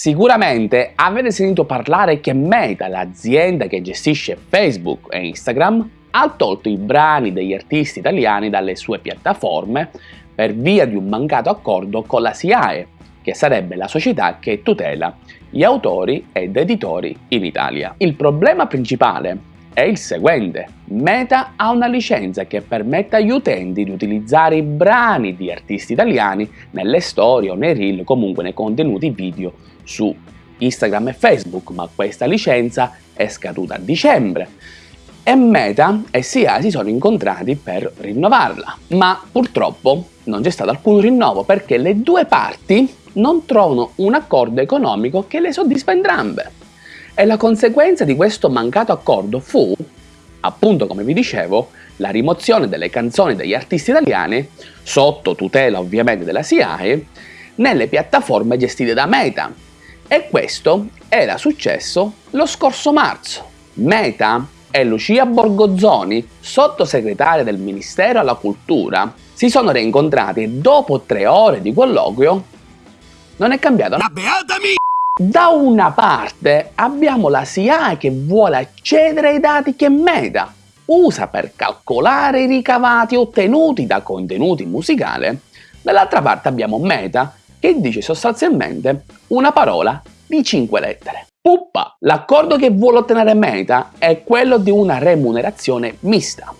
Sicuramente avete sentito parlare che Meta, l'azienda che gestisce Facebook e Instagram, ha tolto i brani degli artisti italiani dalle sue piattaforme per via di un mancato accordo con la SIAE, che sarebbe la società che tutela gli autori ed editori in Italia. Il problema principale è il seguente. Meta ha una licenza che permette agli utenti di utilizzare i brani di artisti italiani nelle storie o nei reel, comunque nei contenuti video su Instagram e Facebook, ma questa licenza è scaduta a dicembre e Meta e SIA si sono incontrati per rinnovarla, ma purtroppo non c'è stato alcun rinnovo perché le due parti non trovano un accordo economico che le soddisfa entrambe. E la conseguenza di questo mancato accordo fu, appunto come vi dicevo, la rimozione delle canzoni degli artisti italiani, sotto tutela ovviamente della SIAE, nelle piattaforme gestite da Meta. E questo era successo lo scorso marzo. Meta e Lucia Borgozzoni, sottosegretaria del Ministero alla Cultura, si sono reincontrati e dopo tre ore di colloquio non è cambiato. La beata mia! Da una parte abbiamo la SIAE che vuole accedere ai dati che Meta usa per calcolare i ricavati ottenuti da contenuti musicali, dall'altra parte abbiamo Meta che dice sostanzialmente una parola di 5 lettere. Puppa! L'accordo che vuole ottenere Meta è quello di una remunerazione mista.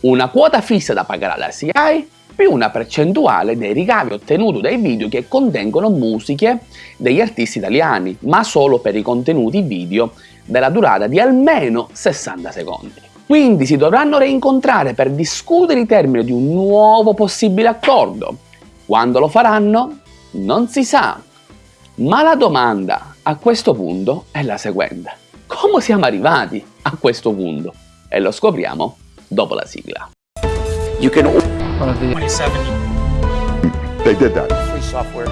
Una quota fissa da pagare alla CI più una percentuale dei ricavi ottenuti dai video che contengono musiche degli artisti italiani, ma solo per i contenuti video della durata di almeno 60 secondi. Quindi si dovranno reincontrare per discutere i termini di un nuovo possibile accordo. Quando lo faranno? Non si sa. Ma la domanda a questo punto è la seguente. Come siamo arrivati a questo punto? E lo scopriamo dopo la sigla. You can... 27. They did that. Free software.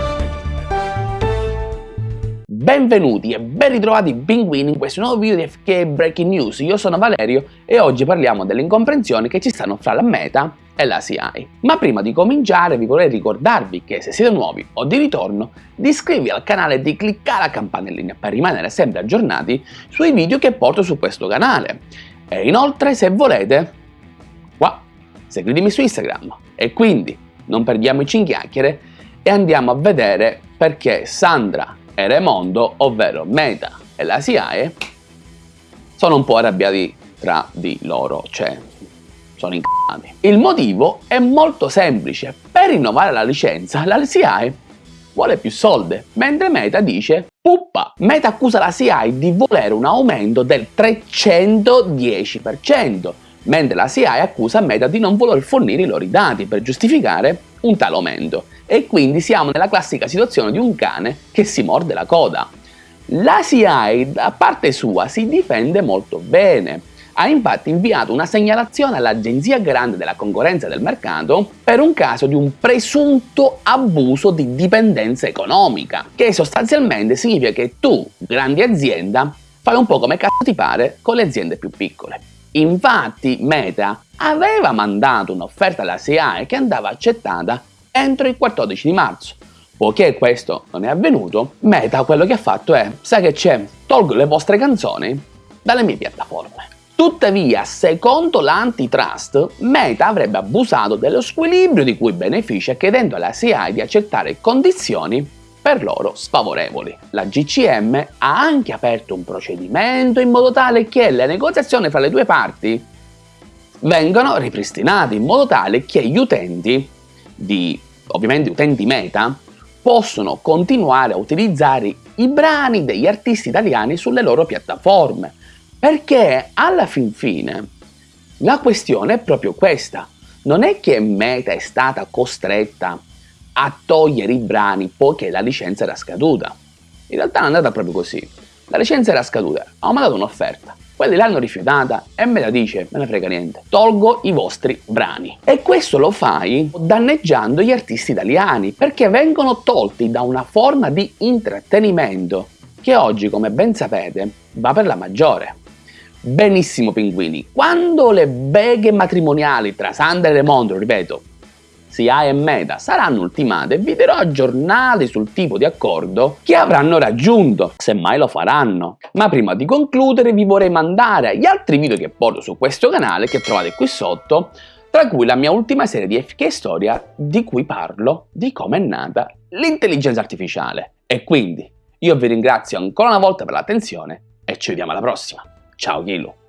Benvenuti e ben ritrovati pinguini in questo nuovo video di FK Breaking News. Io sono Valerio e oggi parliamo delle incomprensioni che ci stanno fra la Meta e la CI. Ma prima di cominciare vi vorrei ricordarvi che se siete nuovi o di ritorno di iscrivervi al canale e di cliccare la campanellina per rimanere sempre aggiornati sui video che porto su questo canale. E inoltre se volete, qua, seguitemi su Instagram. E quindi non perdiamoci in chiacchiere e andiamo a vedere perché Sandra e Raimondo, ovvero Meta e la SIAE, sono un po' arrabbiati tra di loro, cioè sono incazzati. Il motivo è molto semplice, per rinnovare la licenza la SIAE vuole più soldi, mentre Meta dice Puppa! Meta accusa la SIAE di volere un aumento del 310%, mentre la SIAE accusa Meta di non voler fornire i loro dati per giustificare un tale aumento e quindi siamo nella classica situazione di un cane che si morde la coda. La CIA da parte sua si difende molto bene. Ha infatti inviato una segnalazione all'Agenzia Grande della Concorrenza del Mercato per un caso di un presunto abuso di dipendenza economica, che sostanzialmente significa che tu, grande azienda, fai un po' come cazzo ti pare con le aziende più piccole. Infatti Meta aveva mandato un'offerta alla SIAE che andava accettata entro il 14 di marzo. Poiché questo non è avvenuto, Meta quello che ha fatto è, sai che c'è, tolgo le vostre canzoni dalle mie piattaforme. Tuttavia, secondo l'antitrust, Meta avrebbe abusato dello squilibrio di cui beneficia chiedendo alla CI di accettare condizioni per loro sfavorevoli. La GCM ha anche aperto un procedimento in modo tale che le negoziazioni fra le due parti vengano ripristinate in modo tale che gli utenti di ovviamente utenti meta possono continuare a utilizzare i brani degli artisti italiani sulle loro piattaforme perché alla fin fine la questione è proprio questa non è che Meta è stata costretta a togliere i brani poiché la licenza era scaduta in realtà è andata proprio così la licenza era scaduta, ho mandato un'offerta quelli l'hanno rifiutata e me la dice, me ne frega niente, tolgo i vostri brani. E questo lo fai danneggiando gli artisti italiani, perché vengono tolti da una forma di intrattenimento che oggi, come ben sapete, va per la maggiore. Benissimo pinguini, quando le beghe matrimoniali tra Sandra e Raimondo, ripeto, SIA e Meta saranno ultimate, vi darò aggiornati sul tipo di accordo che avranno raggiunto, se mai lo faranno. Ma prima di concludere vi vorrei mandare gli altri video che porto su questo canale che trovate qui sotto, tra cui la mia ultima serie di FK Storia di cui parlo di come è nata l'intelligenza artificiale. E quindi io vi ringrazio ancora una volta per l'attenzione e ci vediamo alla prossima. Chao Yilo.